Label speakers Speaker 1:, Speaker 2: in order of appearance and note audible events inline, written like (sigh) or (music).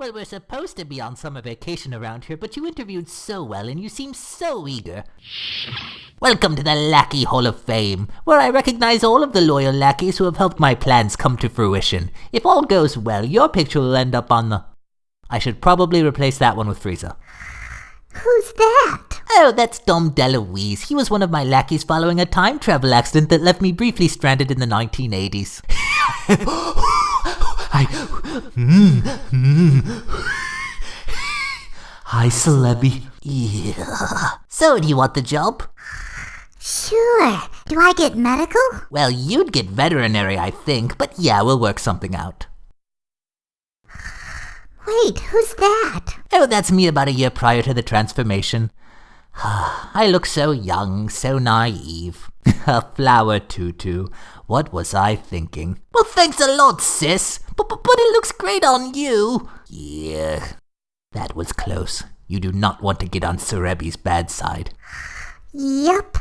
Speaker 1: Well, we're supposed to be on summer vacation around here, but you interviewed so well and you seem so eager. Welcome to the Lackey Hall of Fame, where I recognize all of the loyal lackeys who have helped my plans come to fruition. If all goes well, your picture will end up on the... I should probably replace that one with Frieza.
Speaker 2: Who's that?
Speaker 1: Oh, that's Dom DeLuise. He was one of my lackeys following a time travel accident that left me briefly stranded in the 1980s. (laughs) I... Mm, mm. Hi, Celebi. Yeah. (laughs) So, do you want the job?
Speaker 2: Sure. Do I get medical?
Speaker 1: Well, you'd get veterinary, I think, but yeah, we'll work something out.
Speaker 2: Wait, who's that?
Speaker 1: Oh, that's me about a year prior to the transformation. (sighs) I look so young, so naive. (laughs) a flower tutu. What was I thinking? Well, thanks a lot, sis. But, it looks great on you. Yeah, that was close. You do not want to get on Cerebi's bad side.
Speaker 2: Yep.